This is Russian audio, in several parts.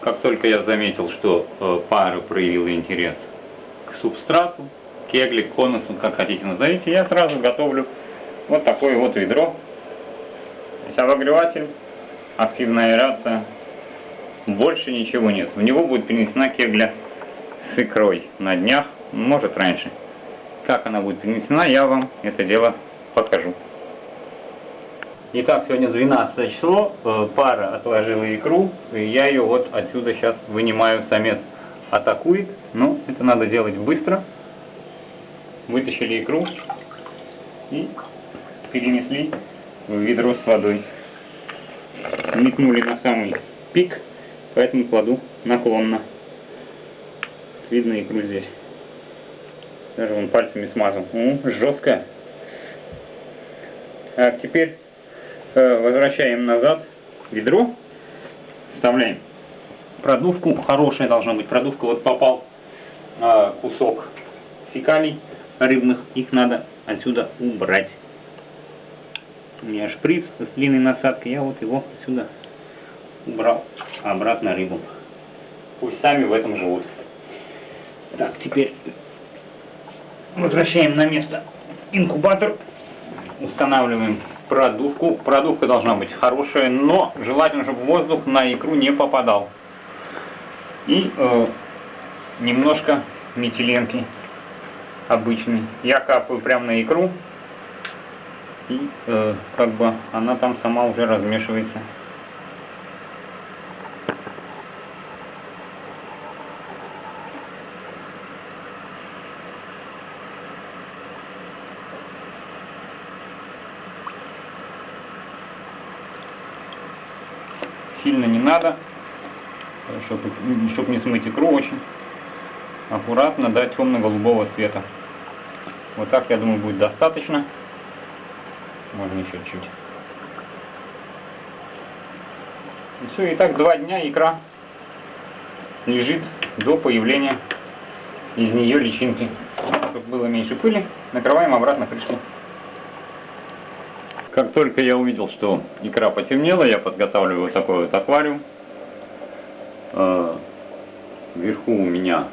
как только я заметил, что э, пара проявила интерес к субстрату, кегли, конусу, как хотите назовите, я сразу готовлю вот такое вот ведро. То есть обогреватель, активная аэрация, больше ничего нет. В него будет принесена кегля с икрой на днях, может раньше. Как она будет принесена, я вам это дело покажу. Итак, сегодня 12 число, э, пара отложила икру, и я ее вот отсюда сейчас вынимаю, самец атакует, но это надо делать быстро. Вытащили икру и перенесли в ведро с водой. Метнули на самый пик, поэтому кладу наклонно. Видно икру здесь. Даже вон пальцами смазал. О, жесткая. Так, теперь возвращаем назад ведро. Вставляем продувку. Хорошая должна быть продувка. Вот попал э, кусок фекалий рыбных. Их надо отсюда убрать. У меня шприц с длинной насадкой. Я вот его отсюда убрал обратно рыбу. Пусть сами в этом живут. Так, теперь возвращаем на место инкубатор. Устанавливаем продувку. Продувка должна быть хорошая, но желательно, чтобы воздух на икру не попадал. И э, немножко метиленки обычной. Я капаю прямо на икру. И э, как бы она там сама уже размешивается. Сильно не надо, чтобы, чтобы не смыть икру очень. Аккуратно до темно-голубого цвета. Вот так, я думаю, будет достаточно. Можно еще чуть. И все, и так два дня икра лежит до появления из нее личинки. Чтобы было меньше пыли, накрываем обратно крышкой. Как только я увидел, что икра потемнела, я подготавливаю вот такой вот аквариум. Э, вверху у меня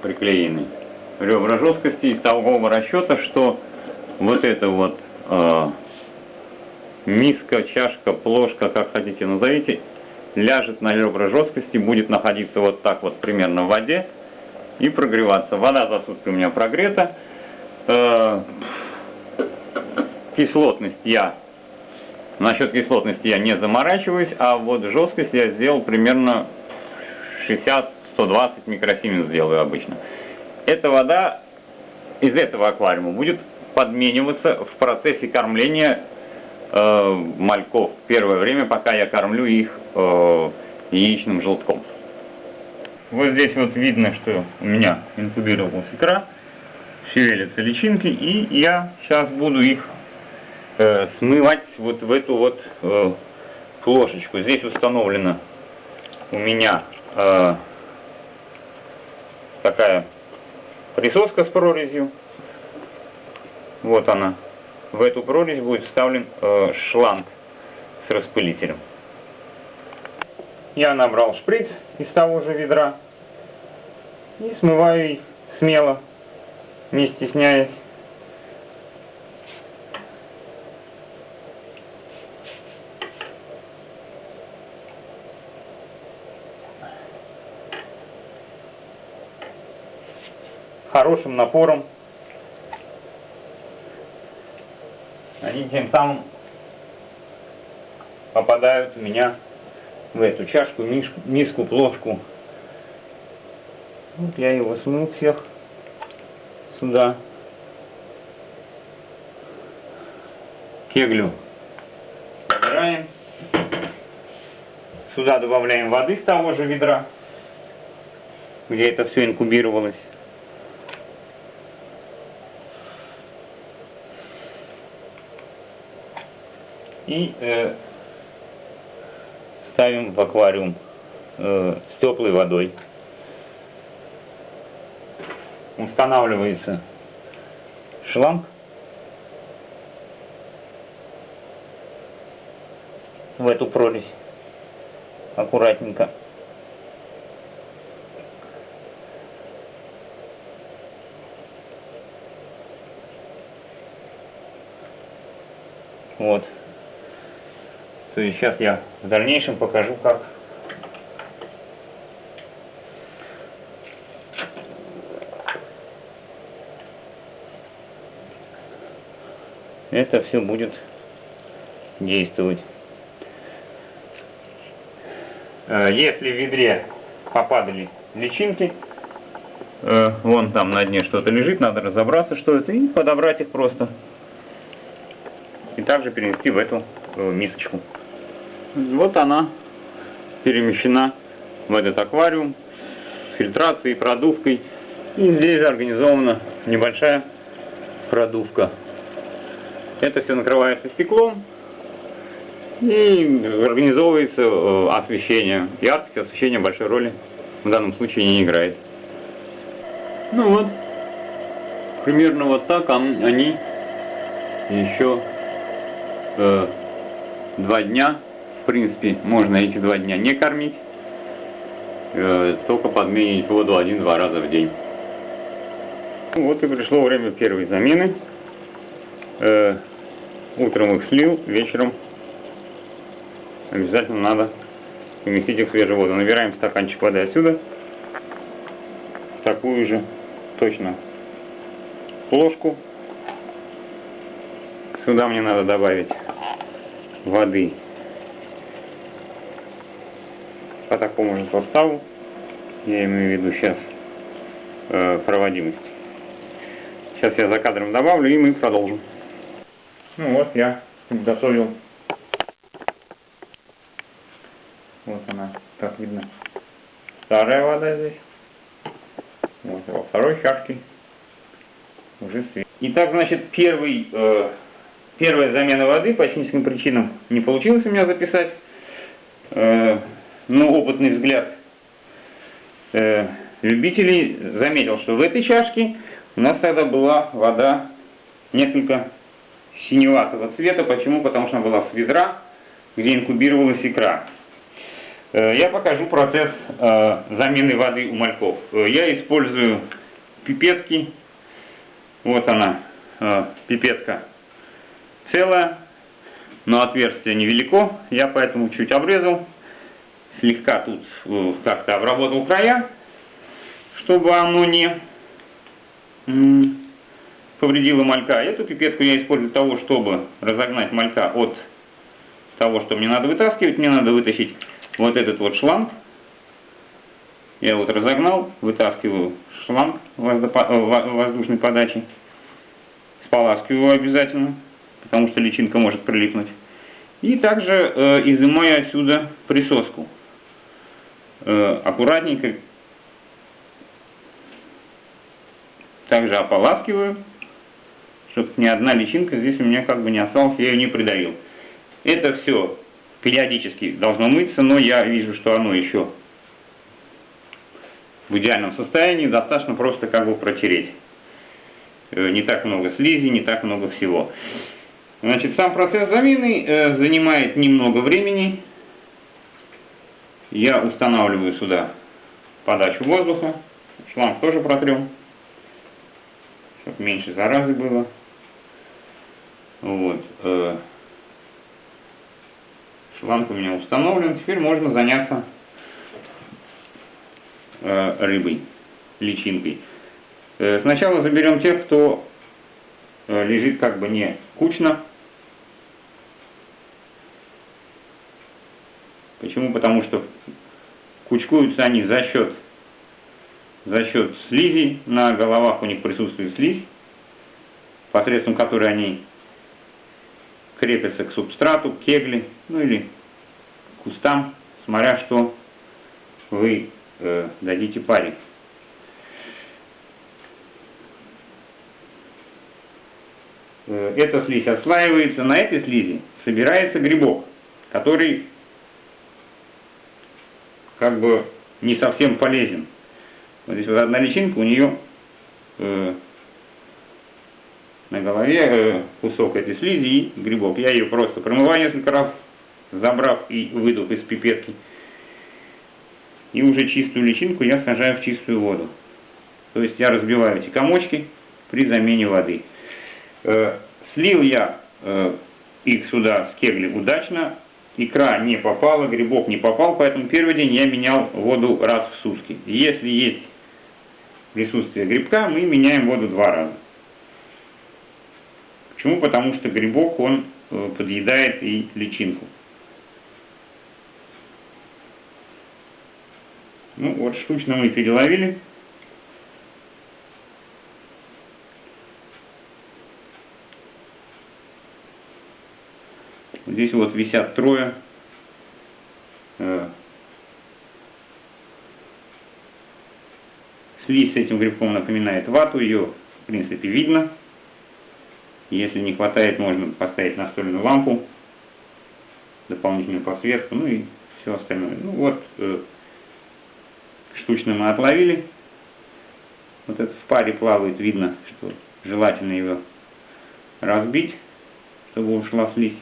приклеены ребра жесткости из того расчета, что вот это вот э, миска, чашка, плошка, как хотите назовите, ляжет на ребра жесткости, будет находиться вот так вот примерно в воде и прогреваться. Вода за сутки у меня прогрета. Э, кислотность я Насчет кислотности я не заморачиваюсь, а вот жесткость я сделал примерно 60-120 микросименс сделаю обычно. Эта вода из этого аквариума будет подмениваться в процессе кормления э, мальков первое время, пока я кормлю их э, яичным желтком. Вот здесь вот видно, что у меня инкубировалась икра, шевелятся личинки, и я сейчас буду их э, смывать вот в эту вот э, плошечку. Здесь установлена у меня э, такая присоска с прорезью. Вот она. В эту прорезь будет вставлен э, шланг с распылителем. Я набрал шприц из того же ведра и смываю смело, не стесняясь. Хорошим напором. Они тем самым попадают у меня в эту чашку, миску, миску плошку. Вот я его смыл всех сюда. Кеглю убираем. Сюда добавляем воды с того же ведра, где это все инкубировалось. и э, ставим в аквариум э, с теплой водой. Устанавливается шланг. в эту прорезь аккуратненько. Вот. То сейчас я в дальнейшем покажу, как это все будет действовать. Э, если в ведре попадали личинки, э, вон там на дне что-то лежит, надо разобраться, что это, и подобрать их просто. И также перенести в эту э, мисочку. Вот она перемещена в этот аквариум с фильтрацией, продувкой. И здесь же организована небольшая продувка. Это все накрывается стеклом и организовывается э, освещение. Яркость освещения большой роли в данном случае не играет. Ну вот, примерно вот так они еще э, два дня, принципе, можно эти два дня не кормить, э, только подменить воду один-два раза в день. Ну, вот и пришло время первой замены. Э, утром их слил, вечером обязательно надо поместить их в свежую воду. Набираем стаканчик воды отсюда, такую же точно ложку. Сюда мне надо добавить воды по такому же составу. Я имею в виду сейчас э, проводимость. Сейчас я за кадром добавлю и мы продолжим. Ну вот я готовил. Вот она, как видно, старая вода здесь. Вот во второй чашке уже свет. Итак, значит, первый, э, первая замена воды по техническим причинам не получилось у меня записать. Э, но опытный взгляд э, любителей заметил, что в этой чашке у нас тогда была вода несколько синеватого цвета. Почему? Потому что она была с ведра, где инкубировалась икра. Э, я покажу процесс э, замены воды у мальков. Э, я использую пипетки. Вот она, пипетка целая, но отверстие невелико. Я поэтому чуть обрезал, слегка тут как-то обработал края, чтобы оно не повредила малька. Эту пипетку я использую для того, чтобы разогнать малька от того, что мне надо вытаскивать. Мне надо вытащить вот этот вот шланг. Я вот разогнал, вытаскиваю шланг э, воздушной подачи. Споласкиваю обязательно, потому что личинка может прилипнуть. И также э, изымаю отсюда присоску. Э, аккуратненько также ополаскиваю чтобы ни одна личинка здесь у меня как бы не осталась, я ее не придавил. Это все периодически должно мыться, но я вижу, что оно еще в идеальном состоянии, достаточно просто как бы протереть. Э, не так много слизи, не так много всего. Значит, сам процесс замены э, занимает немного времени. Я устанавливаю сюда подачу воздуха. Шланг тоже протрем, чтобы меньше заразы было. Вот. Э, шланг у меня установлен. Теперь можно заняться э, рыбой, личинкой. Э, сначала заберем тех, кто лежит как бы не кучно. Почему? Потому что кучкуются они за счет за счет слизи, на головах у них присутствует слизь, посредством которой они крепятся к субстрату, к кегли, ну или кустам, смотря что вы э, дадите паре. Э, эта слизь отслаивается, на этой слизи собирается грибок, который как бы не совсем полезен. Вот здесь вот одна личинка, у нее э, на голове э, кусок этой слизи и грибок. Я ее просто промываю несколько раз, забрав и выдув из пипетки. И уже чистую личинку я сажаю в чистую воду. То есть я разбиваю эти комочки при замене воды. Э, слил я э, их сюда с кегли удачно, икра не попала, грибок не попал, поэтому первый день я менял воду раз в сутки. Если есть присутствие грибка, мы меняем воду два раза. Почему? Потому что грибок, он э, подъедает и личинку. Ну вот, штучно мы переловили. Здесь вот висят трое. Э, слизь с этим грибком напоминает вату, ее в принципе видно. Если не хватает, можно поставить настольную лампу, дополнительную подсветку, ну и все остальное. Ну вот, э, штучно мы отловили. Вот это в паре плавает, видно, что желательно его разбить, чтобы ушла слизь.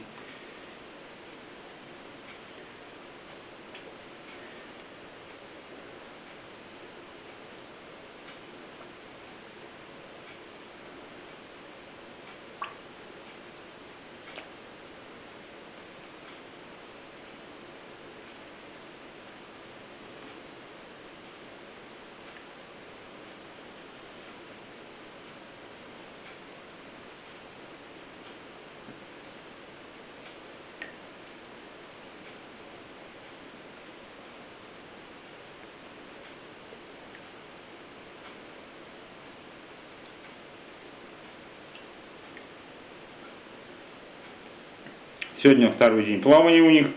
Сегодня второй день плавания у них.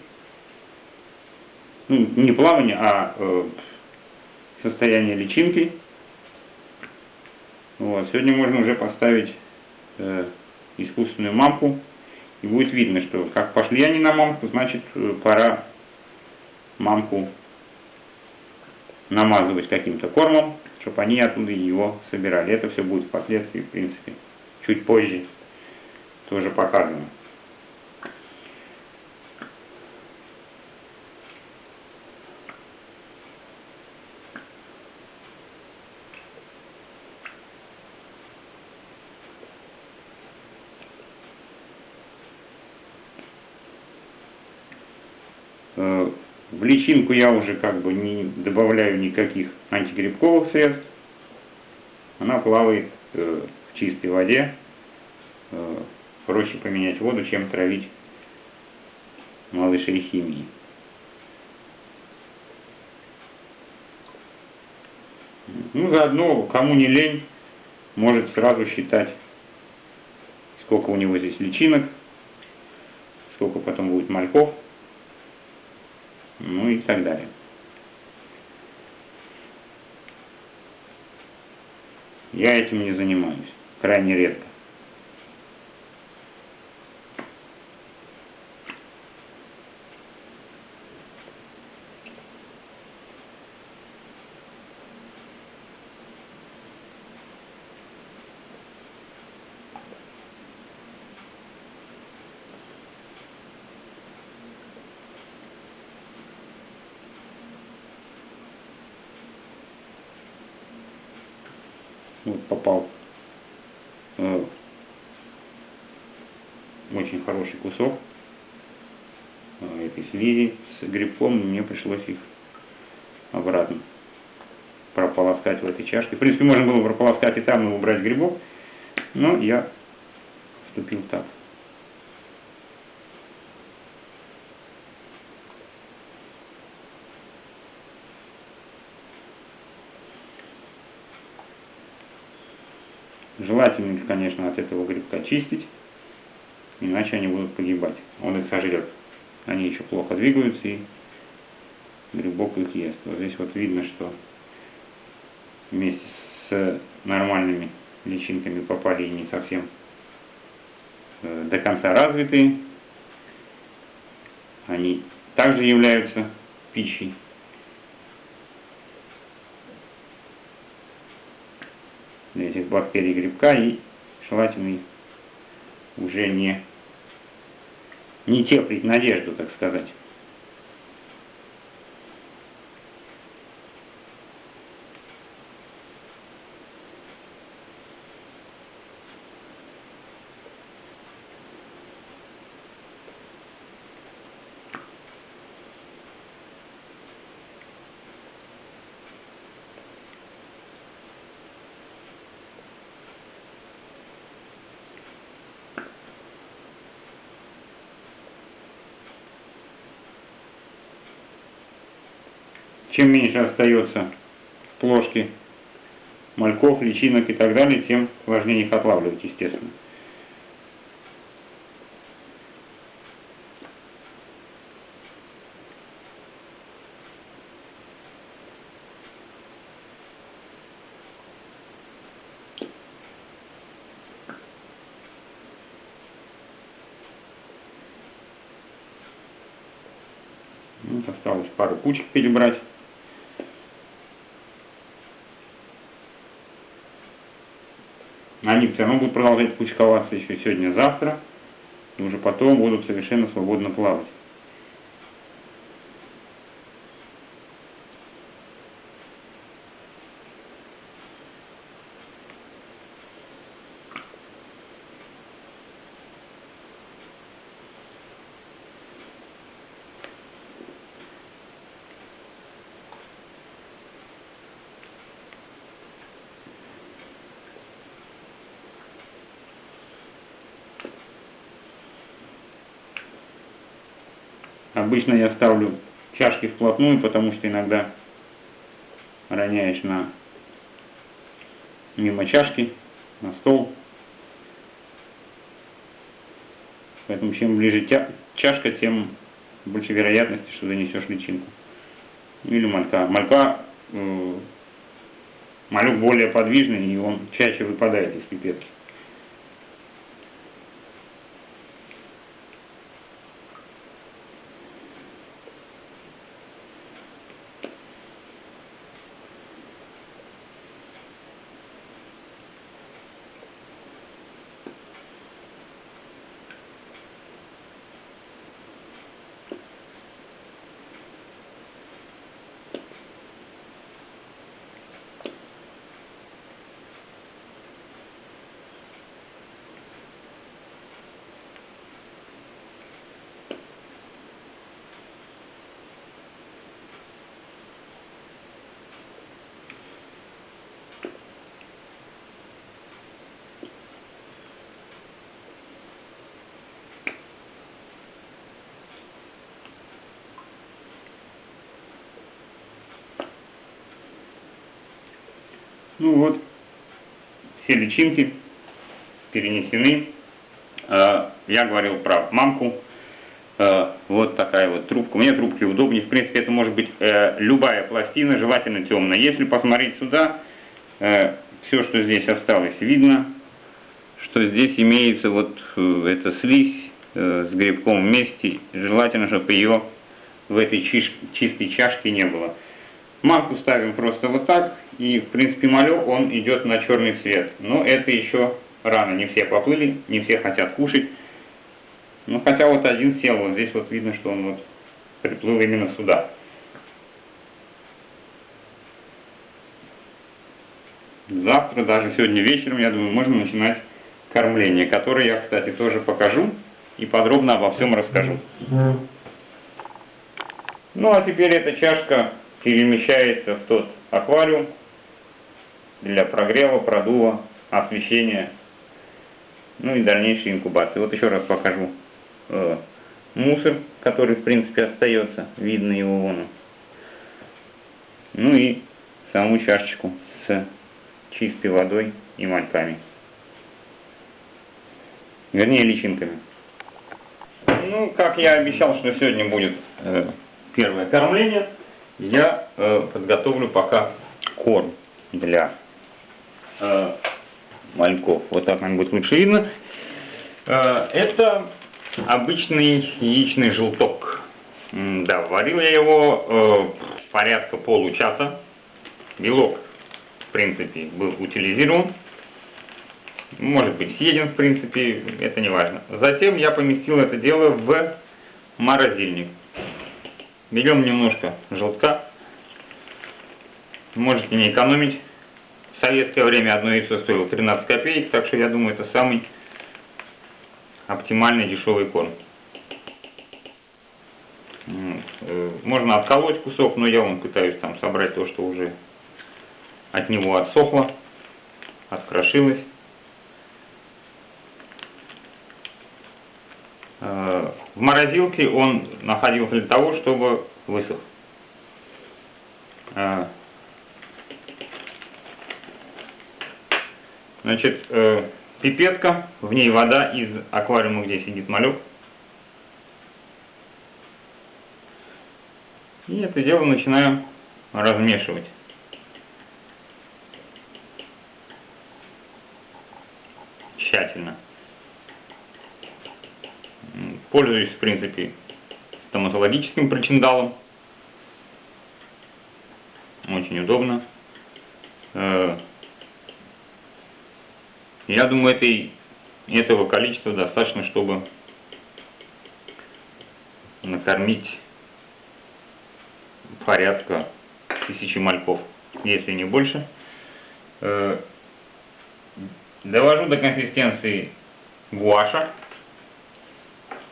Ну, не плавание, а э, состояние личинки. Вот. Сегодня можно уже поставить э, искусственную мамку. И будет видно, что как пошли они на мамку, значит э, пора мамку намазывать каким-то кормом, чтобы они оттуда его собирали. Это все будет впоследствии, в принципе, чуть позже тоже показано. Э, в личинку я уже как бы не добавляю никаких антигрибковых средств. Она плавает э, в чистой воде. Э, проще поменять воду, чем травить малышей химии. Ну, заодно, кому не лень, может сразу считать, сколько у него здесь личинок, сколько потом будет мальков ну и так далее. Я этим не занимаюсь, крайне редко. Вот попал э, очень хороший кусок э, этой слизи с грибком, мне пришлось их обратно прополоскать в этой чашке. В принципе, можно было прополоскать и там и убрать грибок, но я вступил так. Желательно их, конечно, от этого грибка чистить, иначе они будут погибать. Он их сожрет. Они еще плохо двигаются, и грибок их ест. Вот здесь вот видно, что вместе с нормальными личинками попали не совсем э, до конца развитые. Они также являются пищей. этих бактерий грибка и желательно уже не, не теплить надежду, так сказать. Чем меньше остается в мальков, личинок и так далее, тем важнее их отлавливать, естественно. Осталось пару кучек перебрать. Все равно будут продолжать кучковаться еще сегодня-завтра. И уже потом будут совершенно свободно плавать. Обычно я ставлю чашки вплотную, потому что иногда роняешь на мимо чашки, на стол. Поэтому чем ближе тя чашка, тем больше вероятности, что занесешь личинку. Или малька. Малька, э, малюк более подвижный, и он чаще выпадает из пипетки. Ну вот, все личинки перенесены. Э, я говорил про мамку. Э, вот такая вот трубка. Мне трубки удобнее. В принципе, это может быть э, любая пластина, желательно темная. Если посмотреть сюда, все, что здесь осталось, видно, что здесь имеется вот эта слизь с грибком вместе. Желательно, чтобы ее в этой чистой чашке не было. Марку ставим просто вот так, и в принципе малек он идет на черный цвет. Но это еще рано, не все поплыли, не все хотят кушать. Ну хотя вот один сел, вот здесь вот видно, что он вот приплыл именно сюда. Завтра, даже сегодня вечером, я думаю, можно начинать кормление, которое я, кстати, тоже покажу и подробно обо всем расскажу. Ну а теперь эта чашка перемещается в тот аквариум для прогрева, продува, освещения, ну и дальнейшей инкубации. Вот еще раз покажу э, мусор, который в принципе остается, видно его вон. Ну и саму чашечку с чистой водой и мальками. Вернее, личинками. Ну, как я обещал, что сегодня будет э, первое кормление я э, подготовлю пока корм для э, мальков. Вот так нам будет лучше видно. Э, это обычный яичный желток. Да, варил я его э, порядка получаса. Белок, в принципе, был утилизирован. Может быть съеден, в принципе, это не важно. Затем я поместил это дело в морозильник. Берем немножко желтка. Можете не экономить. В советское время одно яйцо стоило 13 копеек, так что я думаю, это самый оптимальный дешевый корм. Э, можно отколоть кусок, но я вам пытаюсь там собрать то, что уже от него отсохло, открошилось. Э, в морозилке он находился для того, чтобы высох. А, Значит, э, пипетка, в ней вода из аквариума, где сидит малек. И это дело начинаю размешивать. Тщательно. М, Пользуюсь, в принципе, стоматологическим причиндалом. Очень удобно. Э, Я думаю, этой, этого количества достаточно, чтобы накормить порядка тысячи мальков, если не больше. Э, Довожу до консистенции гуаша.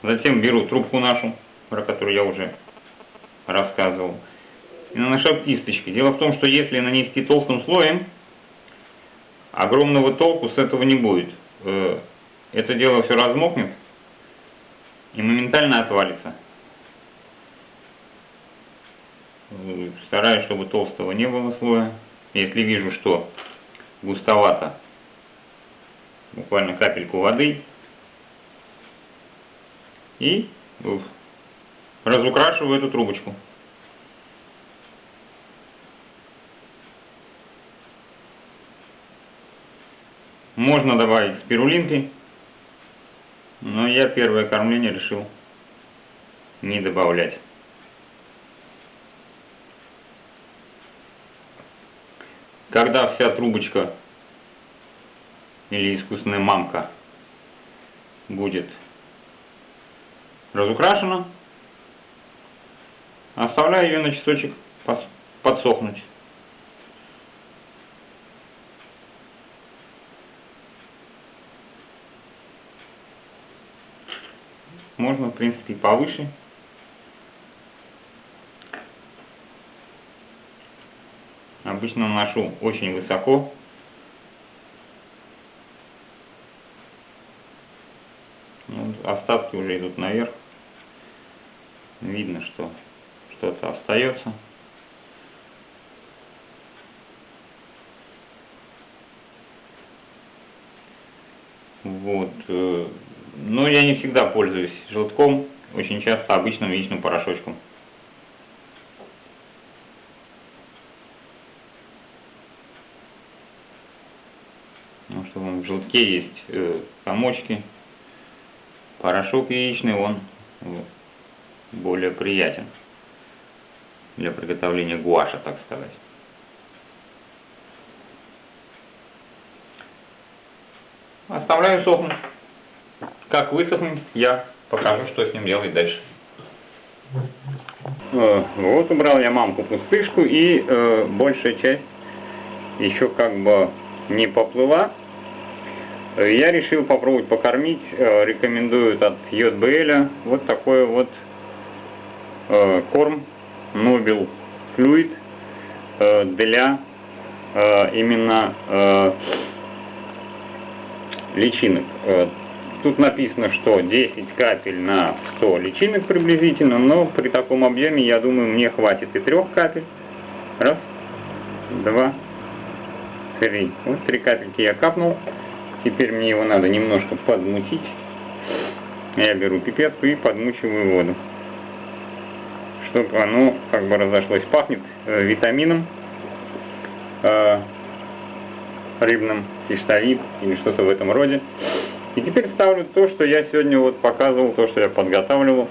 Затем беру трубку нашу, про которую я уже рассказывал, и наношу кисточки. Дело в том, что если нанести толстым слоем, огромного толку с этого не будет. Э, Это дело все размокнет и моментально отвалится. Стараюсь, чтобы толстого не было слоя. Если вижу, что густовато, буквально капельку воды и э, разукрашиваю эту трубочку. Можно добавить спирулинки, но я первое кормление решил не добавлять. Когда вся трубочка или искусственная мамка будет разукрашена, оставляю ее на часочек подсохнуть. Можно, в принципе, и повыше. Обычно наношу очень высоко. Ну, остатки уже идут наверх. Видно, что что-то остается. Вот. э, Но я не всегда пользуюсь желтком, очень часто обычным яичным порошочком. Ну что, в желтке есть э, комочки. Порошок яичный, он более приятен для приготовления гуаша, так сказать. Оставляю сохнуть. Как высохнет, я покажу, что с ним делать дальше. Э, Вот убрал я мамку пустышку и э, большая часть еще как бы не поплыла. Э, Я решил попробовать покормить, э, рекомендуют от JBL вот такой вот э, корм Nobel Fluid для именно личинок. Тут написано, что 10 капель на 100 личинок приблизительно, но при таком объеме, я думаю, мне хватит и трех капель. Раз, два, три. Вот три капельки я капнул. Теперь мне его надо немножко подмутить. Я беру пипетку и подмучиваю воду. Чтобы оно как бы разошлось. Пахнет э, витамином э, рыбным, киштовид или что-то в этом роде. И теперь ставлю то, что я сегодня вот показывал, то, что я подготавливал.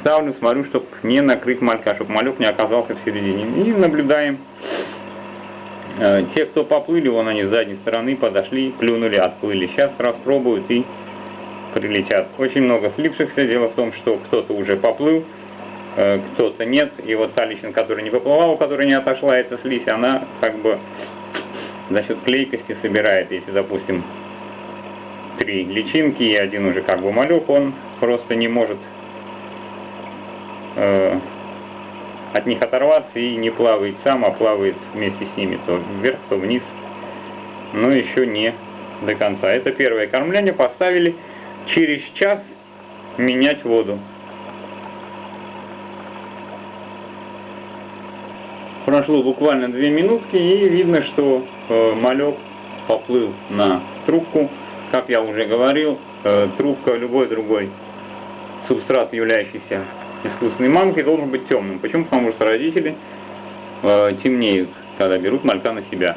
Ставлю, смотрю, чтобы не накрыть малька, чтобы малек не оказался в середине. И наблюдаем. Э, Те, кто поплыли, вон они с задней стороны подошли, плюнули, отплыли. Сейчас распробуют и прилетят. Очень много слипшихся. Дело в том, что кто-то уже поплыл, э, кто-то нет. И вот та личинка, которая не поплыла, у которой не отошла эта слизь, она как бы за счет клейкости собирает. Если, допустим, три личинки и один уже как бы малек, он просто не может э, от них оторваться и не плавает сам, а плавает вместе с ними то вверх, то вниз, но еще не до конца. Это первое кормление, поставили через час менять воду. Прошло буквально две минутки и видно, что э, малек поплыл на трубку. Как я уже говорил, э, трубка, любой другой субстрат, являющийся искусственной мамкой, должен быть темным. Почему? Потому что родители э, темнеют, когда берут малька на себя.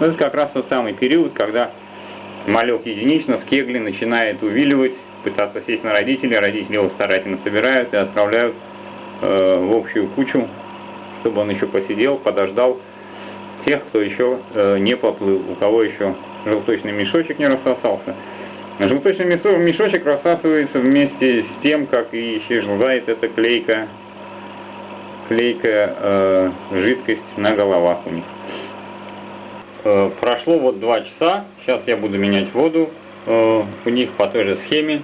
Но это как раз тот самый период, когда малек единично в кегле начинает увиливать, пытаться сесть на родителей, родители его старательно собирают и отправляют э, в общую кучу, чтобы он еще посидел, подождал тех, кто еще э, не поплыл, у кого еще желточный мешочек не рассосался. Желточный мешочек рассасывается вместе с тем, как и исчезает эта клейка, клейкая э, жидкость на головах у них. Э, прошло вот два часа, сейчас я буду менять воду э, у них по той же схеме.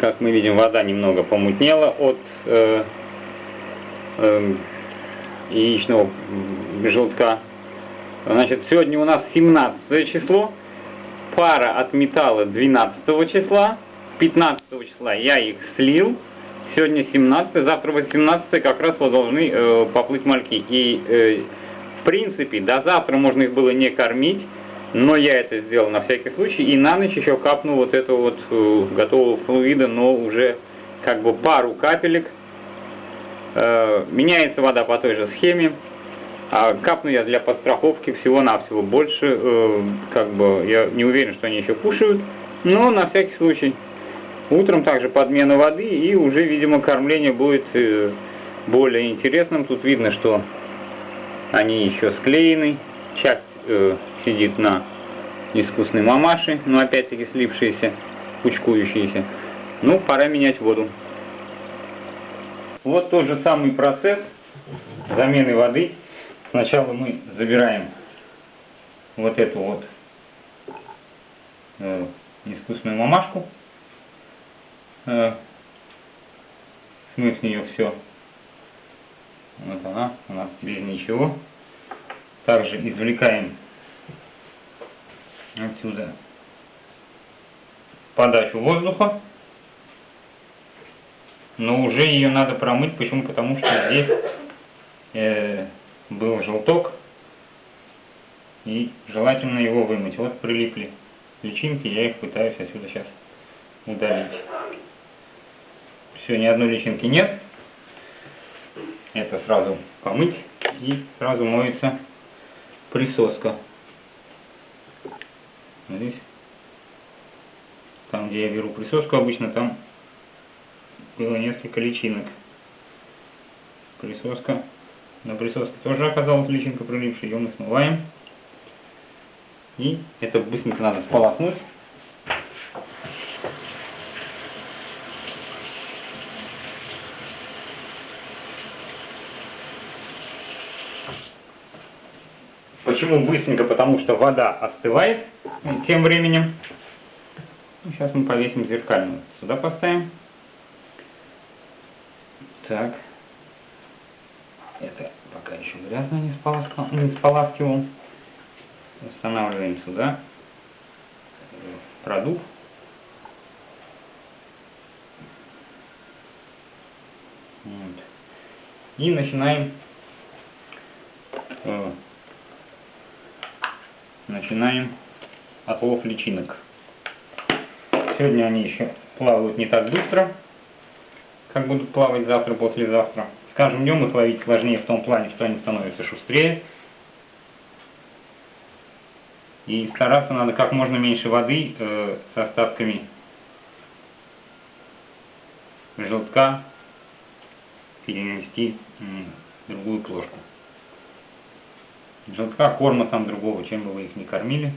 Как мы видим, вода немного помутнела от э, э, яичного желтка. Значит, сегодня у нас 17 число, пара отметала 12 числа, 15 числа я их слил, сегодня 17, завтра 18 как раз вот должны э, поплыть мальки. И э, в принципе до завтра можно их было не кормить, но я это сделал на всякий случай и на ночь еще капнул вот этого вот э, готового флуида, но уже как бы пару капелек. Э, меняется вода по той же схеме. А капну я для подстраховки всего-навсего больше, э, как бы, я не уверен, что они еще кушают, но на всякий случай. Утром также подмена воды и уже, видимо, кормление будет э, более интересным. Тут видно, что они еще склеены, часть э, сидит на искусной мамаше, но опять-таки слипшиеся, кучкующиеся. Ну, пора менять воду. Вот тот же самый процесс замены воды Сначала мы забираем вот эту вот э, искусственную мамашку, э, смыв с нее все. Вот она у нас без ничего. Также извлекаем отсюда подачу воздуха. Но уже ее надо промыть. Почему? Потому что здесь э, был желток, и желательно его вымыть. Вот прилипли личинки, я их пытаюсь отсюда сейчас удалить. Все, ни одной личинки нет. Это сразу помыть, и сразу моется присоска. Здесь, там, где я беру присоску, обычно там было несколько личинок. Присоска на присоске тоже оказалась личинка прилипшая, ее мы смываем. И это быстренько надо сполоснуть. Почему быстренько? Потому что вода остывает тем временем. Сейчас мы повесим зеркальную. Сюда поставим. Так. Это пока еще грязно не, споласкивал. Устанавливаем сюда продукт. Вот. И начинаем э, начинаем отлов личинок. Сегодня они еще плавают не так быстро, как будут плавать завтра, послезавтра. Скажем, днем их ловить сложнее в том плане, что они становятся шустрее. И стараться надо как можно меньше воды э, с остатками желтка перенести в другую плошку. Желтка, корма там другого, чем бы вы их не кормили.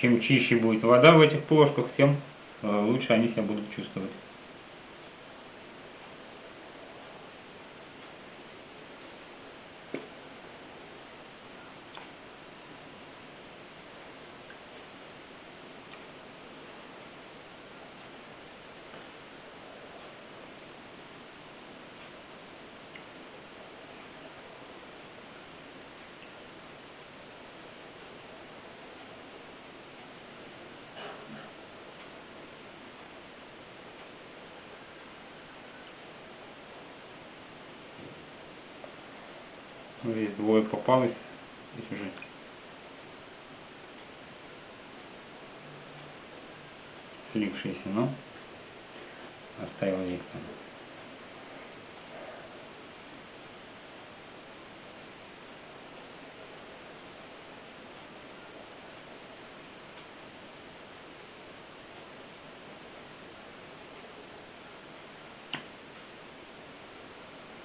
Чем чище будет вода в этих плошках, тем э, лучше они себя будут чувствовать. Попалось. Здесь уже слившиеся, но оставил их там.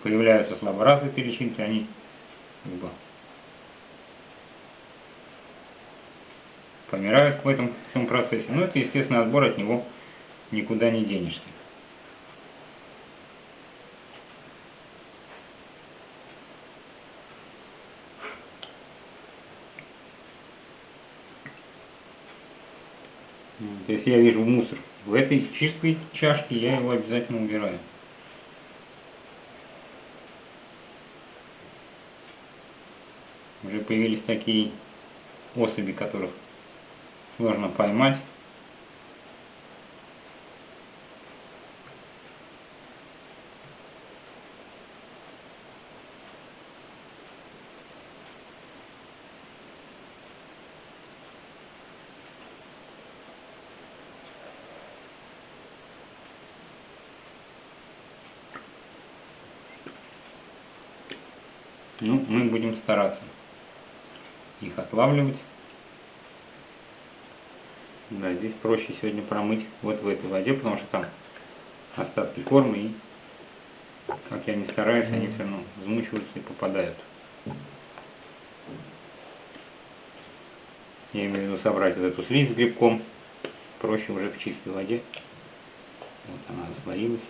Появляются слаборазвитые личинки, они бы помирают в этом всем процессе. Но это естественный отбор, от него никуда не денешься. Вот, Если я вижу мусор в этой чистой чашке, я его обязательно убираю. Уже появились такие особи, которых сложно поймать. Ну, мы будем стараться их отлавливать. Да, здесь проще сегодня промыть вот в этой воде, потому что там остатки корма и, как я не стараюсь, они все равно взмучиваются и попадают. Я имею в виду собрать вот эту слизь с грибком, проще уже в чистой воде. Вот она растворилась.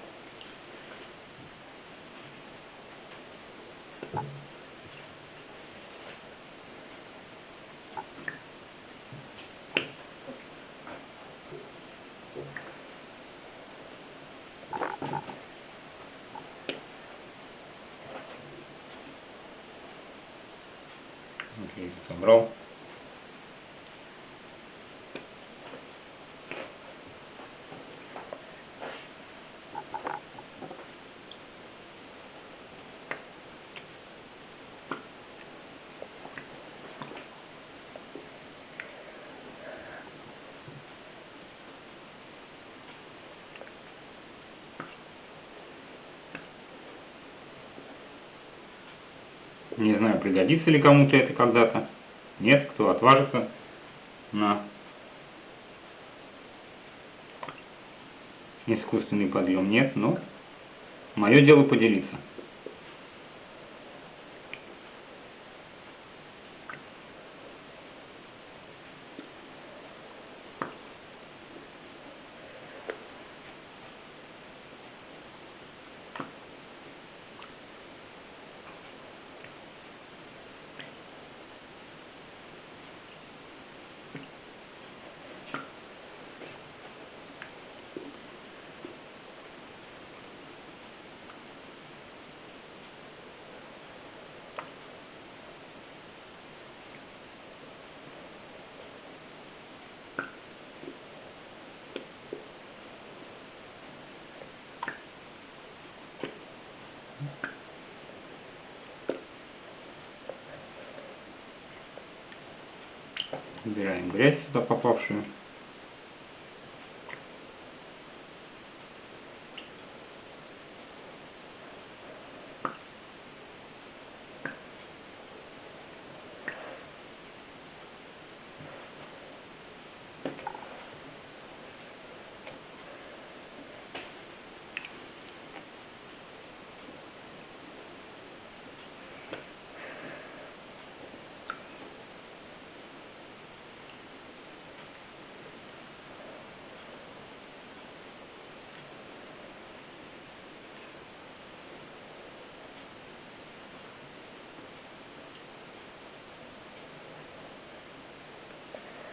Вот собрал. Не знаю, пригодится ли кому-то это когда-то. Нет, кто отважится на искусственный подъем. Нет, но мое дело поделиться. Убираем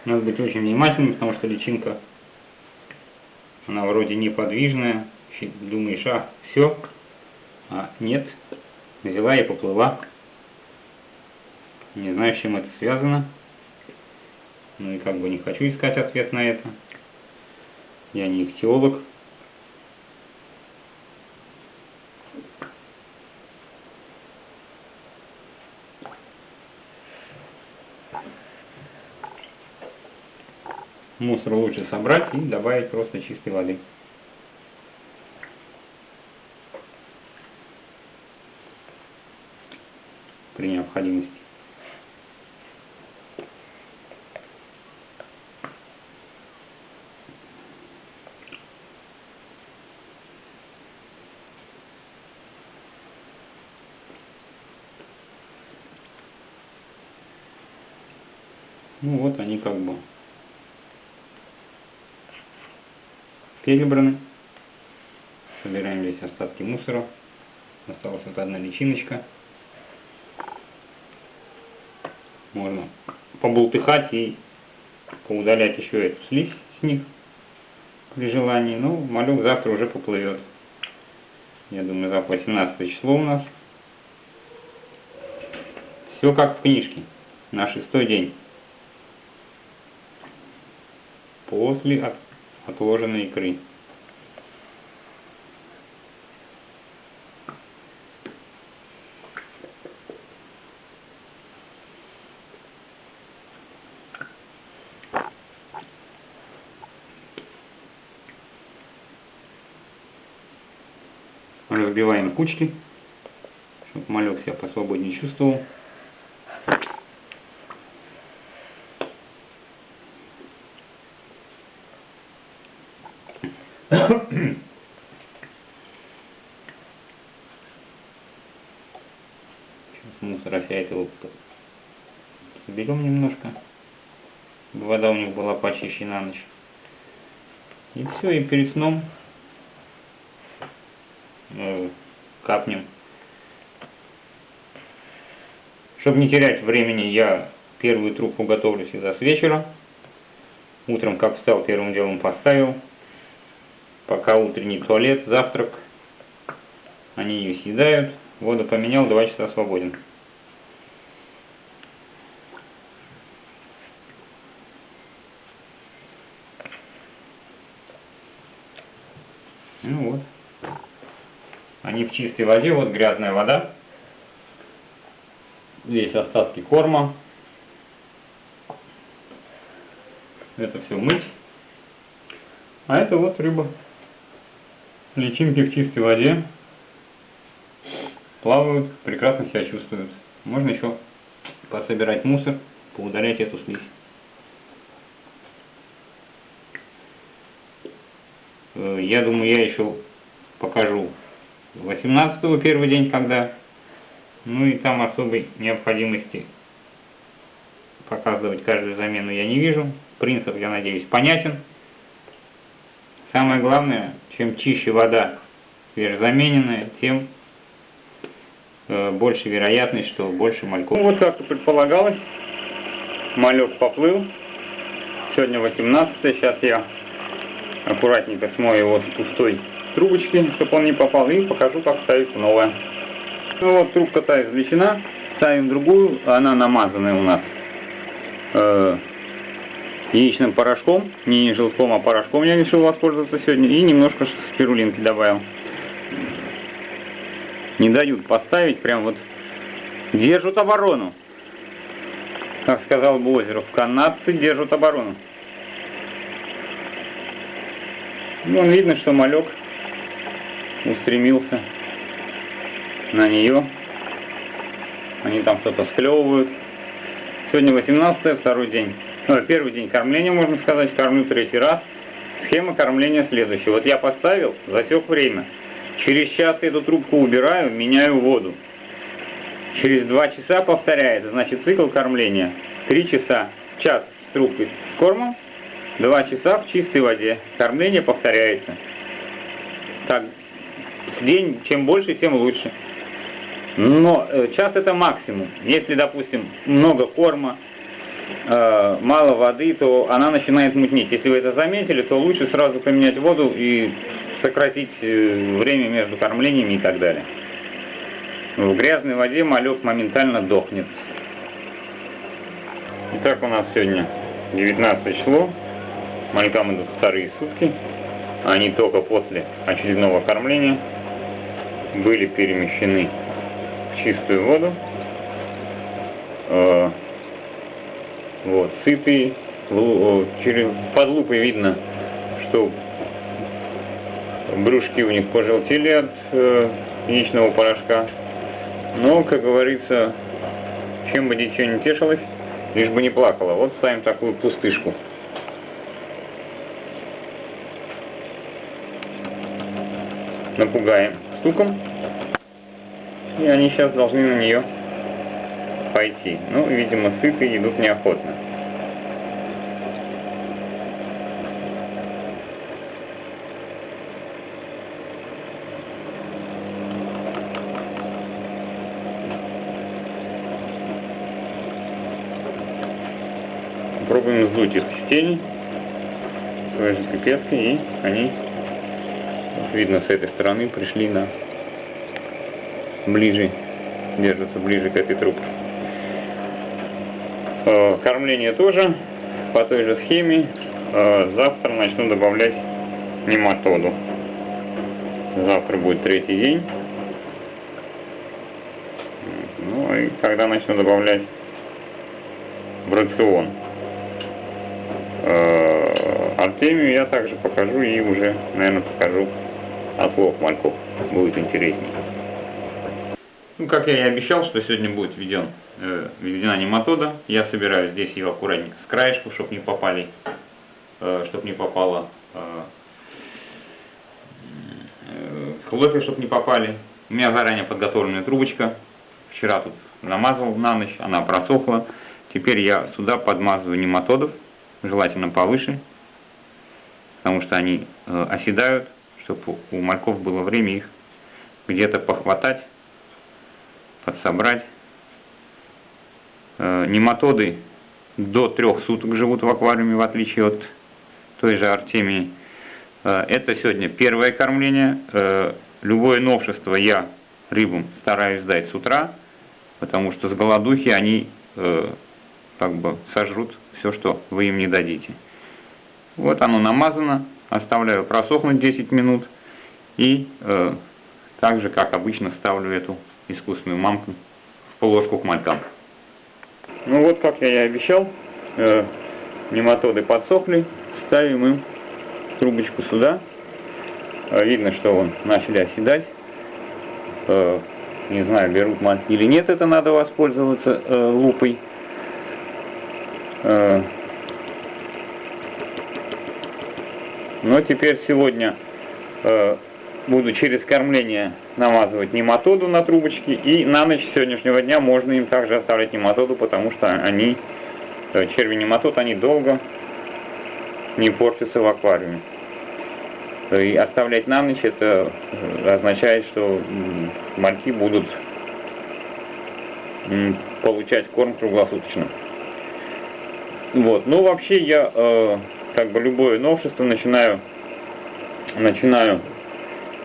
Надо быть очень внимательным, потому что личинка, она вроде неподвижная. Думаешь, а, все, а нет, взяла и поплыла. Не знаю, с чем это связано. Ну и как бы не хочу искать ответ на это. Я не ихтиолог. Мусор лучше собрать и добавить просто чистой воды. При необходимости. Ну вот они как бы перебраны. Собираем здесь остатки мусора. Осталась вот одна личиночка. Можно побултыхать и поудалять еще эту слизь с них при желании. Ну, малек завтра уже поплывет. Я думаю, завтра 18 число у нас. Все как в книжке. На шестой день. После отложенной икры. разбиваем кучки, чтобы малек себя посвободнее чувствовал. Сейчас мусор опять его соберем немножко. Вода у них была почище на ночь. И все, и перед сном э, капнем. Чтобы не терять времени, я первую трубку готовлю всегда с вечера. Утром, как встал, первым делом поставил. Пока утренний туалет, завтрак. Они ее съедают. Воду поменял, два часа свободен. Ну вот. Они чистой воде, вот грязная вода. Здесь остатки корма. Это все мыть. А это вот рыба. Личинки в чистой воде. Плавают, прекрасно себя чувствуют. Можно еще пособирать мусор, поудалять эту слизь. Э, я думаю, я еще покажу 18 первый день, когда, ну и там особой необходимости показывать каждую замену я не вижу. Принцип, я надеюсь, понятен. Самое главное, чем чище вода свежезамененная, тем э, больше вероятность, что больше мальков. Ну, вот как и предполагалось, малек поплыл. Сегодня 18 сейчас я аккуратненько смою его с пустой трубочки, чтобы он не попал, и покажу, как ставить новая. Ну вот, трубка та извлечена, ставим другую, она намазанная у нас э, яичным порошком, не желтком, а порошком я решил воспользоваться сегодня, и немножко спирулинки добавил. Не дают поставить, прям вот держат оборону. Как сказал бы Озеров, канадцы держат оборону. Ну, видно, что малек устремился на нее. Они там что-то склевывают. Сегодня 18 второй день. Ну, первый день кормления, можно сказать, кормлю третий раз. Схема кормления следующая. Вот я поставил, засек время. Через час эту трубку убираю, меняю воду. Через два часа повторяется, значит цикл кормления. Три часа, час с трубкой с кормом, два часа в чистой воде. Кормление повторяется. Так, день, чем больше, тем лучше. Но э, час это максимум. Если, допустим, много корма, э, мало воды, то она начинает мутнеть. Если вы это заметили, то лучше сразу поменять воду и сократить э, время между кормлениями и так далее. В грязной воде малек моментально дохнет. Итак, у нас сегодня 19 число. Малькам идут вторые сутки. Они только после очередного кормления были перемещены в чистую воду. Э, вот, сытые, через под лупой видно, что брюшки у них пожелтели от э, яичного порошка. Но, как говорится, чем бы дитё не тешилось, лишь бы не плакало. Вот ставим такую пустышку. Напугаем стуком. И они сейчас должны на нее пойти. Ну, видимо, сыты идут неохотно. Попробуем сдуть их с тени своей же и они, видно, с этой стороны пришли на ближе, держатся ближе к этой трубке. Э, Кормление тоже по той же схеме. Э, Завтра начну добавлять нематоду. Завтра будет третий день. Ну и когда начну добавлять в рацион. Э, Артемию я также покажу и уже, наверное, покажу отлов мальков. Будет интереснее. Ну, как я и обещал, что сегодня будет введен, э, введена нематода. Я собираю здесь ее аккуратненько с краешку, чтобы не попали, э, чтобы не попало э, э, хлопья, чтобы не попали. У меня заранее подготовленная трубочка. Вчера тут намазал на ночь, она просохла. Теперь я сюда подмазываю нематодов, желательно повыше, потому что они э, оседают, чтобы у мальков было время их где-то похватать, подсобрать. Э, нематоды до трех суток живут в аквариуме, в отличие от той же Артемии. Э, это сегодня первое кормление. Э, любое новшество я рыбам стараюсь дать с утра, потому что с голодухи они как бы сожрут все, что вы им не дадите. Вот оно намазано, оставляю просохнуть 10 минут и э, так же, как обычно, ставлю эту искусственную мамку в полоску к малькам. Ну вот, как я и обещал, э, нематоды подсохли, ставим им трубочку сюда. Э, видно, что вон начали оседать. Э, не знаю, берут мальки или нет, это надо воспользоваться э, лупой. Но теперь сегодня э, буду через кормление намазывать нематоду на трубочки, и на ночь сегодняшнего дня можно им также оставлять нематоду, потому что они, э, черви нематод, они долго не портятся в аквариуме. И оставлять на ночь это э, означает, что мальки будут получать корм круглосуточно. Вот. Ну, вообще я э, как бы любое новшество начинаю начинаю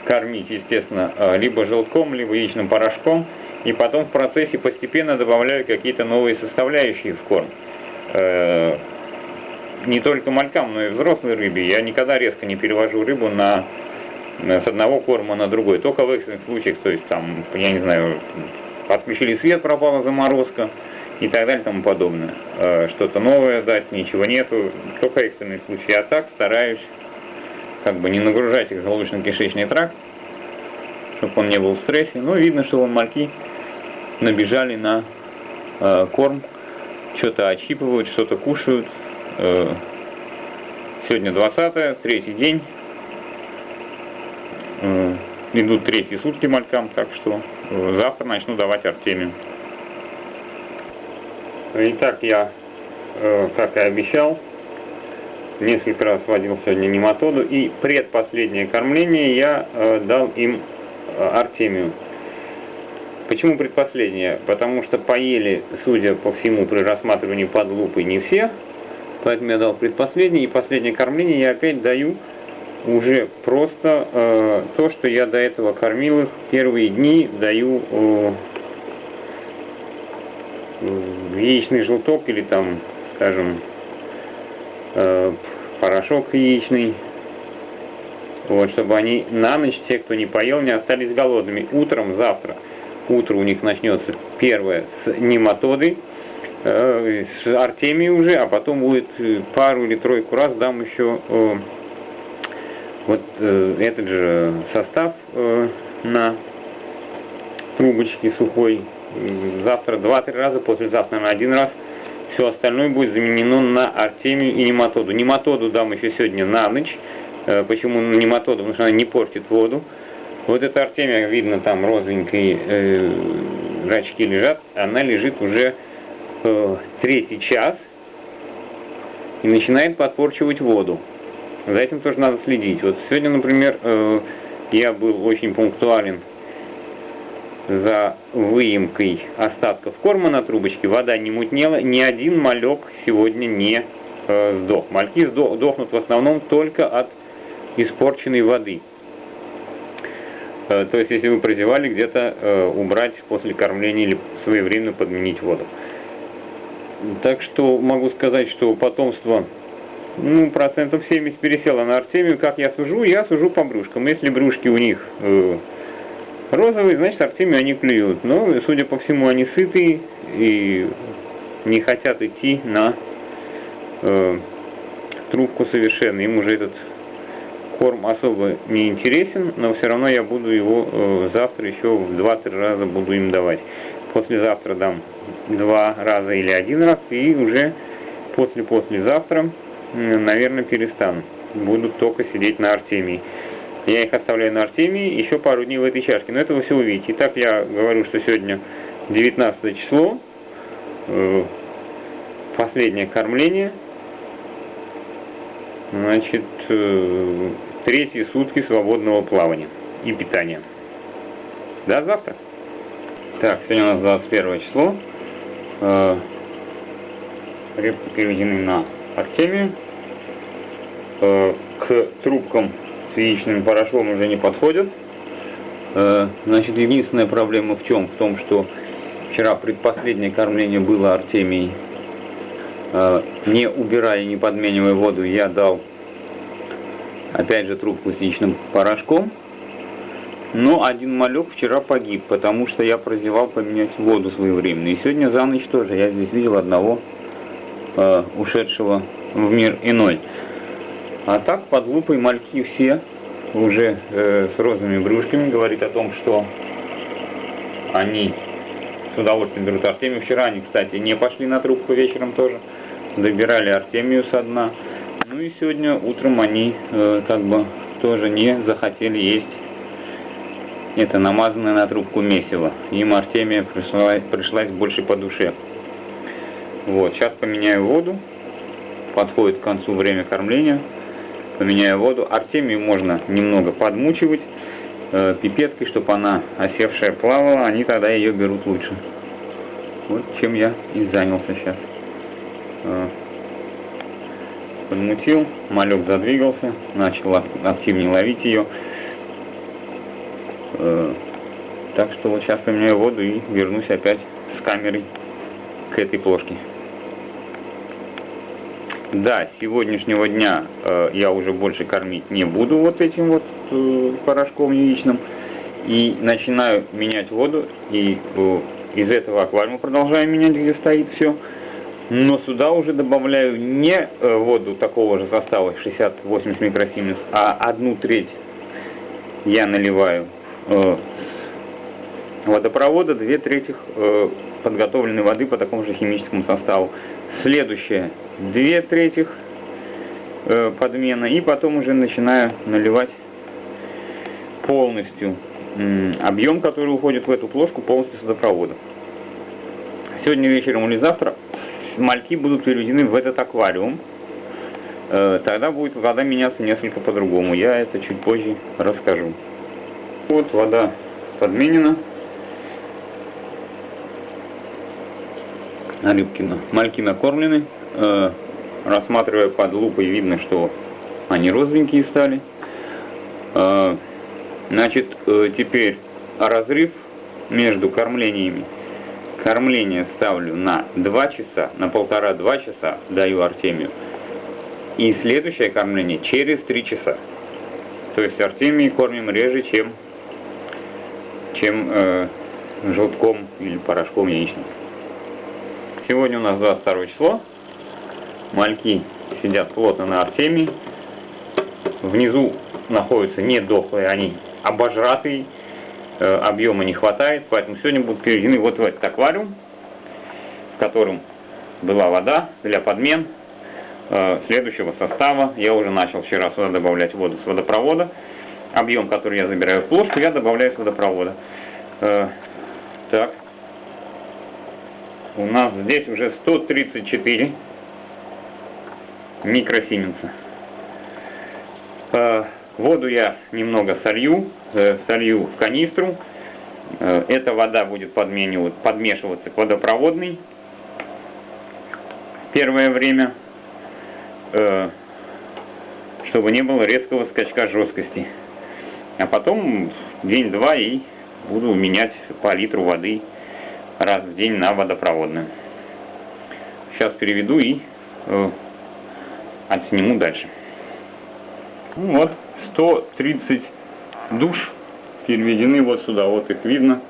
кормить, естественно, э, либо желтком, либо яичным порошком, и потом в процессе постепенно добавляю какие-то новые составляющие в корм. Э, Не только малькам, но и взрослой рыбе. Я никогда резко не перевожу рыбу на- с одного корма на другой. Только в экстренных случаях, то есть там, я не знаю, отключили свет, пропала заморозка и так далее и тому подобное. Э, Что-то новое дать, ничего нету, только экстренные случаи. А так стараюсь как бы не нагружать их желудочно-кишечный тракт, чтобы он не был в стрессе. Ну, видно, что вон мальки набежали на э, корм, что-то отщипывают, что-то кушают. Э, сегодня 20 третий день. Э, идут третьи сутки малькам, так что завтра начну давать артемию. Итак, я, э, как и обещал, несколько раз вводил сегодня нематоду, и предпоследнее кормление я э, дал им э, артемию. Почему предпоследнее? Потому что поели, судя по всему, при рассматривании под лупой не все, поэтому я дал предпоследнее, и последнее кормление я опять даю уже просто э, то, что я до этого кормил их первые дни, даю э, яичный желток или там, скажем, э, порошок яичный, вот, чтобы они на ночь, те, кто не поел, не остались голодными. Утром, завтра, утро у них начнется первое с нематоды, э, с Артемией уже, а потом будет э, пару или тройку раз дам еще э, вот э, этот же состав э, на трубочке сухой. Завтра два-три раза, послезавтра на один раз. Все остальное будет заменено на Артемию и нематоду. Нематоду дам еще сегодня на ночь. Э, почему нематоду? Потому что она не портит воду. Вот эта Артемия, видно, там розовенькие э, рачки лежат. Она лежит уже э, третий час и начинает подпорчивать воду. За этим тоже надо следить. Вот сегодня, например, э, я был очень пунктуален за выемкой остатков корма на трубочке. Вода не мутнела, ни один малек сегодня не э, сдох. Мальки сдохнут в основном только от испорченной воды. Э, то есть, если вы прозевали, где-то э, убрать после кормления или своевременно подменить воду. Так что могу сказать, что потомство ну, процентов 70 пересело на Артемию. Как я сужу? Я сужу по брюшкам. Если брюшки у них э, розовые, значит Артемию они клюют. Но, судя по всему, они сытые и не хотят идти на э, трубку совершенно. Им уже этот корм особо не интересен, но все равно я буду его э, завтра еще в 2-3 раза буду им давать. Послезавтра дам два раза или один раз, и уже после-послезавтра, наверное, перестану. Буду только сидеть на Артемии. Я их оставляю на Артемии еще пару дней в этой чашке, но это вы все увидите. Итак, я говорю, что сегодня 19 число, э, последнее кормление. Значит, э, третьи сутки свободного плавания и питания. До завтра. Так, сегодня у нас 21 число. Э, рыбки переведены на Артемию. К трубкам с яичным порошком уже не подходят. Э, значит, единственная проблема в чем? В том, что вчера предпоследнее кормление было Артемией. Э, не убирая, не подменивая воду, я дал опять же трубку с яичным порошком. Но один малек вчера погиб, потому что я прозевал поменять воду своевременно. И сегодня за ночь тоже я здесь видел одного э, ушедшего в мир иной. А так под лупой мальки все уже э, с розовыми брюшками говорит о том, что они с удовольствием берут Артемию. Вчера они, кстати, не пошли на трубку вечером тоже. Добирали Артемию со дна. Ну и сегодня утром они э, как бы тоже не захотели есть это намазанное на трубку месиво. Им Артемия пришла, пришлась больше по душе. Вот, сейчас поменяю воду. Подходит к концу время кормления. Поменяю воду. Артемию можно немного подмучивать э, пипеткой, чтобы она осевшая плавала. Они тогда ее берут лучше. Вот чем я и занялся сейчас. Э, подмутил, малек задвигался, начал активнее ловить ее. Э, так что вот сейчас поменяю воду и вернусь опять с камерой к этой плошке. Да, с сегодняшнего дня э, я уже больше кормить не буду вот этим вот э, порошком яичным. И начинаю менять воду, и э, из этого аквариума продолжаю менять, где стоит все. Но сюда уже добавляю не э, воду такого же состава 60-80 микросименс, а одну треть я наливаю э, водопровода, две трети э, подготовленной воды по такому же химическому составу. Следующее, две трети э, подмена, и потом уже начинаю наливать полностью э, объем, который уходит в эту плошку, полностью с водопровода. Сегодня вечером или завтра мальки будут переведены в этот аквариум, э, тогда будет вода меняться несколько по-другому. Я это чуть позже расскажу. Вот вода подменена. Рыбки, мальки накормлены. Э, рассматривая под лупой, видно, что они розовенькие стали. Э, значит, теперь разрыв между кормлениями Кормление ставлю на 2 часа, на полтора-два часа даю Артемию. И следующее кормление через 3 часа. То есть Артемии кормим реже, чем, чем э, желтком или порошком яичным. Сегодня у нас 22 число. Мальки сидят плотно на Артемии. Внизу находятся не дохлые, они обожратые. Э, объема не хватает, поэтому сегодня будут переведены вот в этот аквариум, в котором была вода для подмен э, следующего состава. Я уже начал вчера сюда добавлять воду с водопровода. Объем, который я забираю в плошку, я добавляю с водопровода. Э, так. У нас здесь уже 134 микросименса. Э, воду я немного солью, э, солью в канистру. Э, эта вода будет подмешиваться к водопроводной первое время, чтобы не было резкого скачка жесткости. А потом день-два и буду менять по литру воды раз в день на водопроводную. Сейчас переведу и отсниму дальше. Ну вот, 130 душ переведены вот сюда, вот их видно.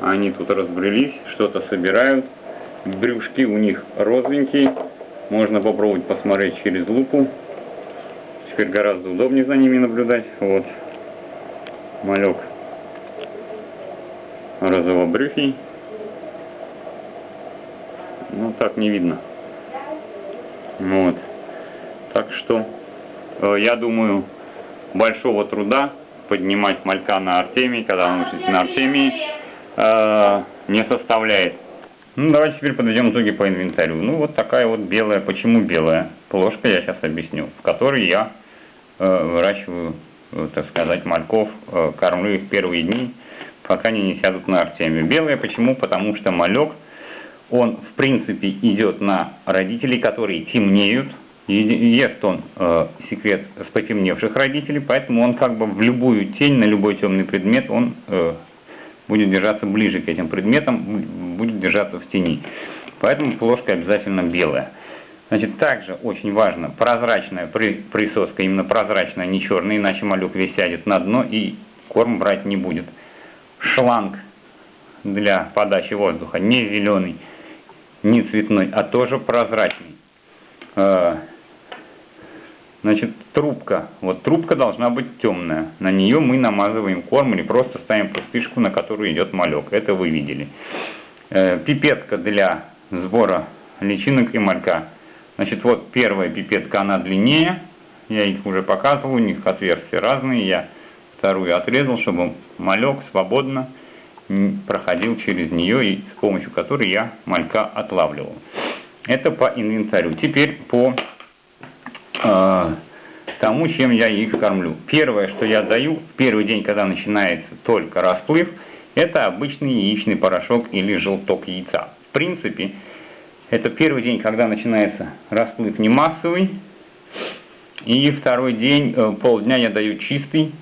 Они тут разбрелись, что-то собирают. Брюшки у них розовенькие. Можно попробовать посмотреть через лупу. Теперь гораздо удобнее за ними наблюдать. Вот. Малек розовобрюхий. Ну, так не видно. Вот. Так что, э, я думаю, большого труда поднимать малька на Артемии, когда он учится на Артемии, э, не составляет. Ну, давайте теперь подведем итоги по инвентарю. Ну, вот такая вот белая. Почему белая? Плошка я сейчас объясню, в которой я э, выращиваю, э, так сказать, мальков, э, кормлю их первые дни, пока они не сядут на Артемию. Белая почему? Потому что малек он в принципе идет на родителей, которые темнеют, ест он э, секрет с потемневших родителей, поэтому он как бы в любую тень, на любой темный предмет, он э, будет держаться ближе к этим предметам, будет держаться в тени. Поэтому плошка обязательно белая. Значит, также очень важно прозрачная присоска, именно прозрачная, не черная, иначе малек весь сядет на дно и корм брать не будет. Шланг для подачи воздуха не зеленый, не цветной, а тоже прозрачный. Значит, трубка. Вот трубка должна быть темная. На нее мы намазываем корм или просто ставим пустышку, на которую идет малек. Это вы видели. Э, пипетка для сбора личинок и малька. Значит, вот первая пипетка, она длиннее. Я их уже показывал, у них отверстия разные. Я вторую отрезал, чтобы малек свободно проходил через нее и с помощью которой я малька отлавливал. Это по инвентарю. Теперь по э, тому, чем я их кормлю. Первое, что я даю в первый день, когда начинается только расплыв, это обычный яичный порошок или желток яйца. В принципе, это первый день, когда начинается расплыв не массовый, и второй день, э, полдня я даю чистый,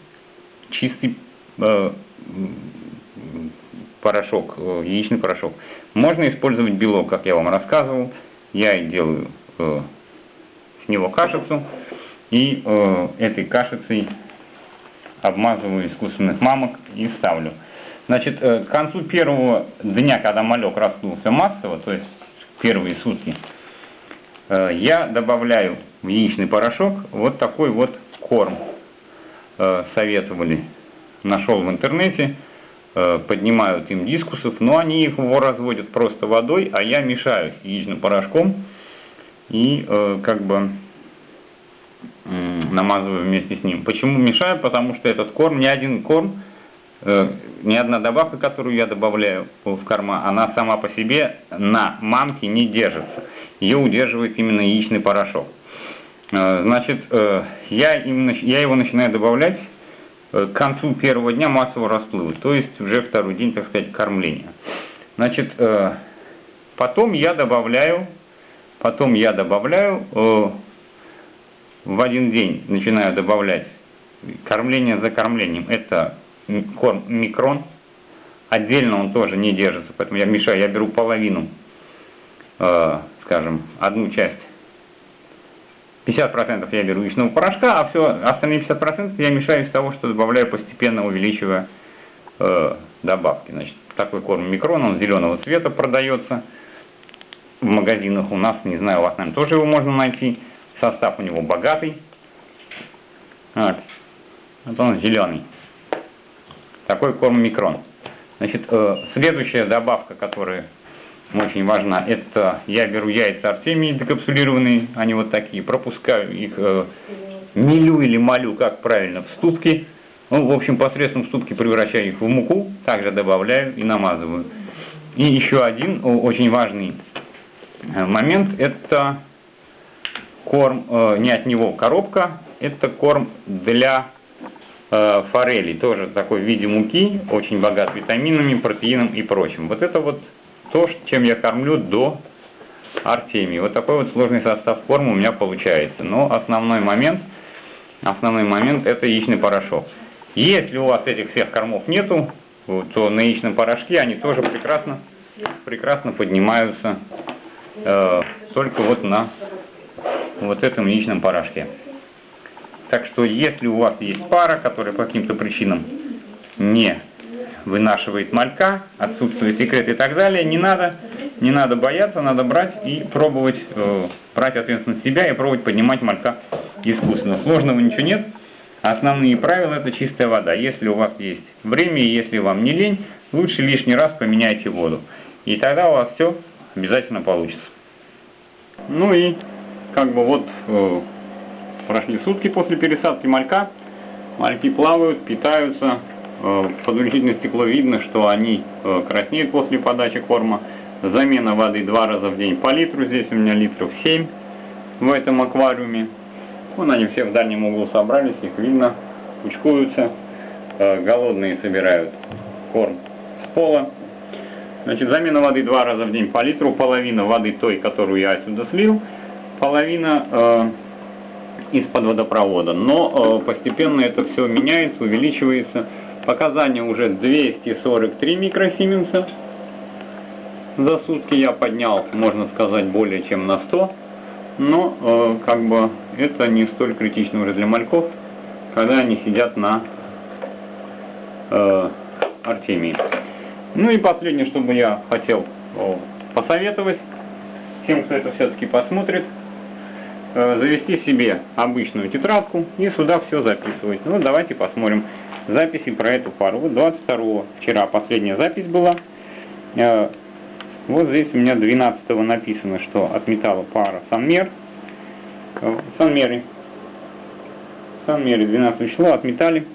чистый э, порошок, э, яичный порошок. Можно использовать белок, как я вам рассказывал. Я делаю э, него кашицу и э, этой кашицей обмазываю искусственных мамок и ставлю. Значит, э, к концу первого дня, когда малек расплылся массово, то есть первые сутки, э, я добавляю в яичный порошок вот такой вот корм. Э, советовали, нашел в интернете. Э, поднимают им дискусов, но они его разводят просто водой, а я мешаю яичным порошком и э, как бы э, намазываю вместе с ним. Почему мешаю? Потому что этот корм, ни один корм, э, ни одна добавка, которую я добавляю в корма, она сама по себе на мамке не держится. Ее удерживает именно яичный порошок. Э, значит, э, я, именно, я его начинаю добавлять Э, к концу первого дня массового расплыва, то есть уже второй день, так сказать, кормления. Значит, э, потом я добавляю, потом я добавляю э, в один день, начинаю добавлять кормление за кормлением. Это корм микрон, отдельно он тоже не держится, поэтому я мешаю, я беру половину, скажем, одну часть 50% я беру яичного порошка, а все остальные 50% я мешаю из того, что добавляю постепенно, увеличивая э, добавки. Значит, такой корм микрон, он зеленого цвета продается. В магазинах у нас, не знаю, у вас, наверное, тоже его можно найти. Состав у него богатый. Вот. Вот он зеленый. Такой корм микрон. Значит, э, следующая добавка, которая очень важна, это я беру яйца артемии декапсулированные, они вот такие, пропускаю их, э, мелю или молю, как правильно, в ступки. Ну, в общем, посредством ступки превращаю их в муку, также добавляю и намазываю. И еще один очень важный момент, это корм, э, не от него коробка, это корм для э, форели, тоже такой в виде муки, очень богат витаминами, протеином и прочим. Вот это вот то, чем я кормлю до Артемии. Вот такой вот сложный состав корма у меня получается. Но основной момент, основной момент это яичный порошок. Если у вас этих всех кормов нету, то на яичном порошке они тоже прекрасно, прекрасно поднимаются э, только вот на вот этом яичном порошке. Так что если у вас есть пара, которая по каким-то причинам не вынашивает малька, отсутствует секрет и так далее, не надо, не надо бояться, надо брать и пробовать, э, брать ответственность себя и пробовать поднимать малька искусственно. Сложного ничего нет. Основные правила это чистая вода. Если у вас есть время и если вам не лень, лучше лишний раз поменяйте воду. И тогда у вас все обязательно получится. Ну и как бы вот э, прошли сутки после пересадки малька. Мальки плавают, питаются, Э, под увеличительное стекло видно, что они э, краснеют после подачи корма. Замена воды два раза в день по литру. Здесь у меня литров 7 в этом аквариуме. Вон они все в дальнем углу собрались, их видно, кучкуются. Э, голодные собирают корм с пола. Значит, замена воды два раза в день по литру. Половина воды той, которую я отсюда слил. Половина э, из-под водопровода. Но э, постепенно это все меняется, увеличивается. Показания уже 243 микросименса. За сутки я поднял, можно сказать, более чем на 100. Но, э, как бы, это не столь критично уже для мальков, когда они сидят на э, Артемии. Ну и последнее, что бы я хотел посоветовать тем, кто это все-таки посмотрит, э, завести себе обычную тетрадку и сюда все записывать. Ну, давайте посмотрим записи про эту пару. Вот 22 вчера последняя запись была. Э, вот здесь у меня 12 написано, что отметала пара Санмер. Э, Санмеры. Санмеры 12 число отметали.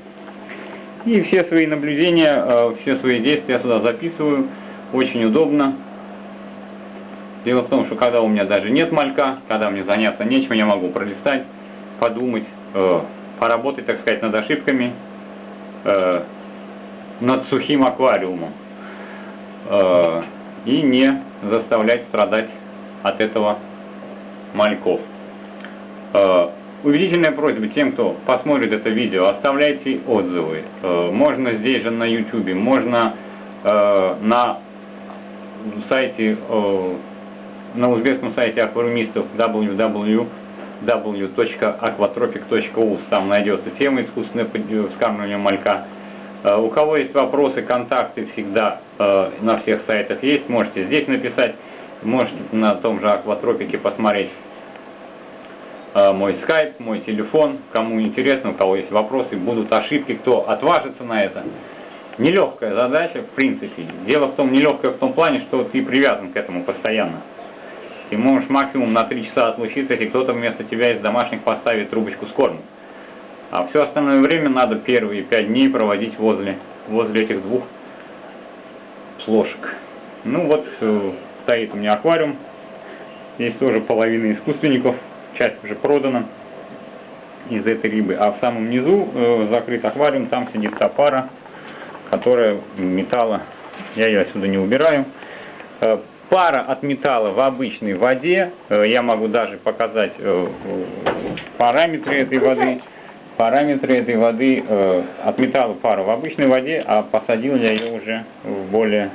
И все свои наблюдения, э, все свои действия я сюда записываю. Очень удобно. Дело в том, что когда у меня даже нет малька, когда мне заняться нечем, я могу пролистать, подумать, поработать, так сказать, над ошибками, э, над сухим аквариумом э, и не заставлять страдать от этого мальков. Э, Убедительная просьба тем, кто посмотрит это видео, оставляйте отзывы. Э, можно здесь же на YouTube, можно э, на сайте, э, на узбекском сайте аквариумистов www www.aquatropic.us, там найдется тема искусственное вскармливание малька. У кого есть вопросы, контакты всегда на всех сайтах есть, можете здесь написать, можете на том же Акватропике посмотреть мой скайп, мой телефон, кому интересно, у кого есть вопросы, будут ошибки, кто отважится на это. Нелегкая задача, в принципе. Дело в том, нелегкая в том плане, что ты привязан к этому постоянно. Ты можешь максимум на 3 часа отлучиться, если кто-то вместо тебя из домашних поставит трубочку с кормом. А все остальное время надо первые 5 дней проводить возле, возле этих двух плошек. Ну вот, э, стоит у меня аквариум. Здесь тоже половина искусственников, часть уже продана из этой рыбы. А в самом низу э, закрыт аквариум, там сидит та пара, которая металла, я ее отсюда не убираю. Э, пара от металла в обычной воде, э, я могу даже показать э, параметры этой воды, параметры этой воды э, от металла пара в обычной воде, а посадил я ее уже в более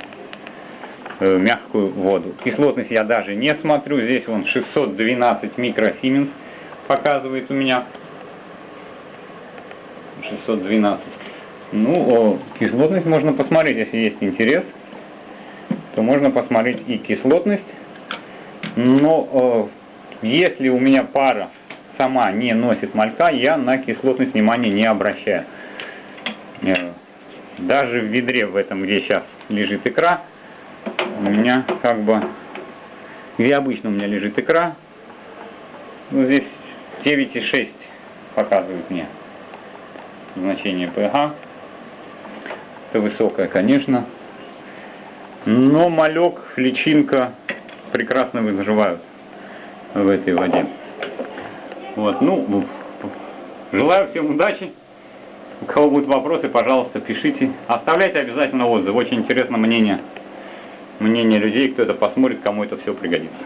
мягкую воду. Кислотность я даже не смотрю, здесь он 612 микросименс показывает у меня. 612. Ну, кислотность можно посмотреть, если есть интерес то можно посмотреть и кислотность, Но э, если у меня пара сама не носит малька, я на кислотность внимания не обращаю. Э, даже в ведре в этом, где сейчас лежит икра, у меня как бы, где обычно у меня лежит икра, ну, здесь 9,6 показывает мне значение pH. Это высокое, конечно. Но малек, личинка прекрасно выживают в этой воде. Вот, ну, желаю всем удачи. У кого будут вопросы, пожалуйста, пишите. Оставляйте обязательно отзыв. Очень интересно мнение, мнение людей, кто это посмотрит, кому это все пригодится.